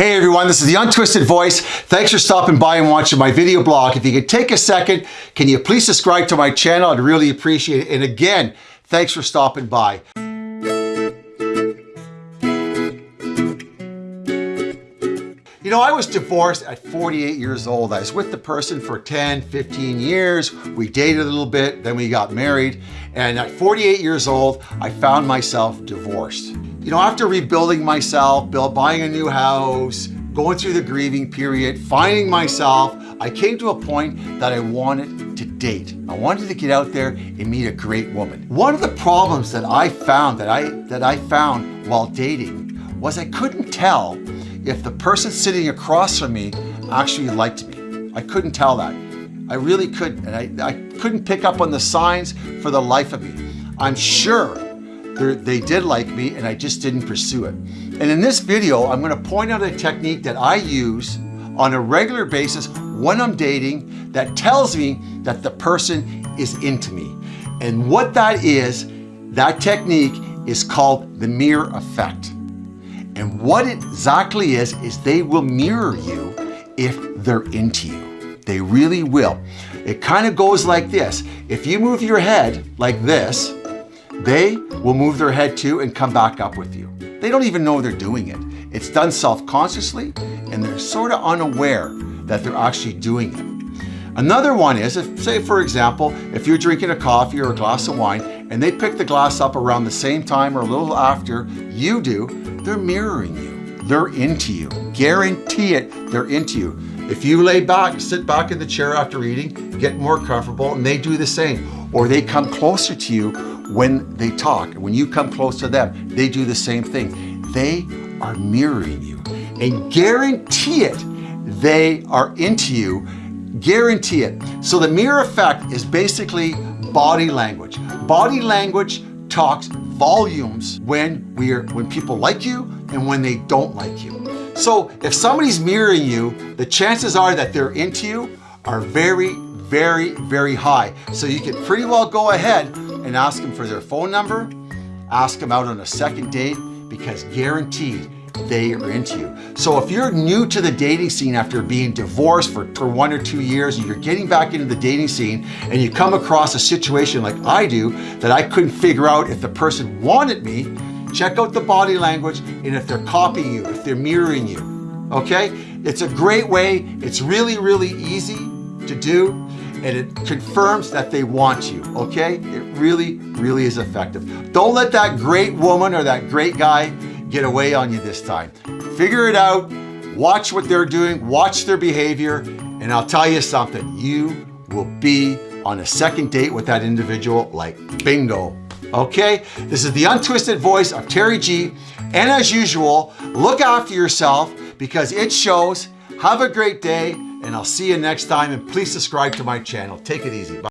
Hey everyone, this is the Untwisted Voice. Thanks for stopping by and watching my video blog. If you could take a second, can you please subscribe to my channel? I'd really appreciate it. And again, thanks for stopping by. You know, I was divorced at 48 years old. I was with the person for 10, 15 years. We dated a little bit, then we got married. And at 48 years old, I found myself divorced. You know, after rebuilding myself, buying a new house, going through the grieving period, finding myself, I came to a point that I wanted to date. I wanted to get out there and meet a great woman. One of the problems that I found that I that I found while dating was I couldn't tell if the person sitting across from me actually liked me. I couldn't tell that. I really couldn't. And I, I couldn't pick up on the signs for the life of me. I'm sure they did like me and I just didn't pursue it. And in this video, I'm gonna point out a technique that I use on a regular basis when I'm dating that tells me that the person is into me. And what that is, that technique is called the mirror effect. And what it exactly is, is they will mirror you if they're into you. They really will. It kind of goes like this. If you move your head like this, they will move their head too and come back up with you. They don't even know they're doing it. It's done self-consciously and they're sort of unaware that they're actually doing it. Another one is, if, say for example, if you're drinking a coffee or a glass of wine and they pick the glass up around the same time or a little after you do, they're mirroring you. They're into you. Guarantee it, they're into you. If you lay back, sit back in the chair after eating, get more comfortable, and they do the same. Or they come closer to you when they talk. When you come close to them, they do the same thing. They are mirroring you. And guarantee it, they are into you Guarantee it. So the mirror effect is basically body language. Body language talks volumes when we're when people like you and when they don't like you. So if somebody's mirroring you, the chances are that they're into you are very, very, very high. So you can pretty well go ahead and ask them for their phone number, ask them out on a second date, because guaranteed they are into you. So if you're new to the dating scene after being divorced for, for one or two years and you're getting back into the dating scene and you come across a situation like I do that I couldn't figure out if the person wanted me, check out the body language and if they're copying you, if they're mirroring you, okay? It's a great way. It's really, really easy to do and it confirms that they want you, okay? It really, really is effective. Don't let that great woman or that great guy get away on you this time. Figure it out, watch what they're doing, watch their behavior, and I'll tell you something, you will be on a second date with that individual like bingo. Okay, this is the untwisted voice of Terry G. And as usual, look after yourself because it shows. Have a great day and I'll see you next time and please subscribe to my channel. Take it easy. Bye.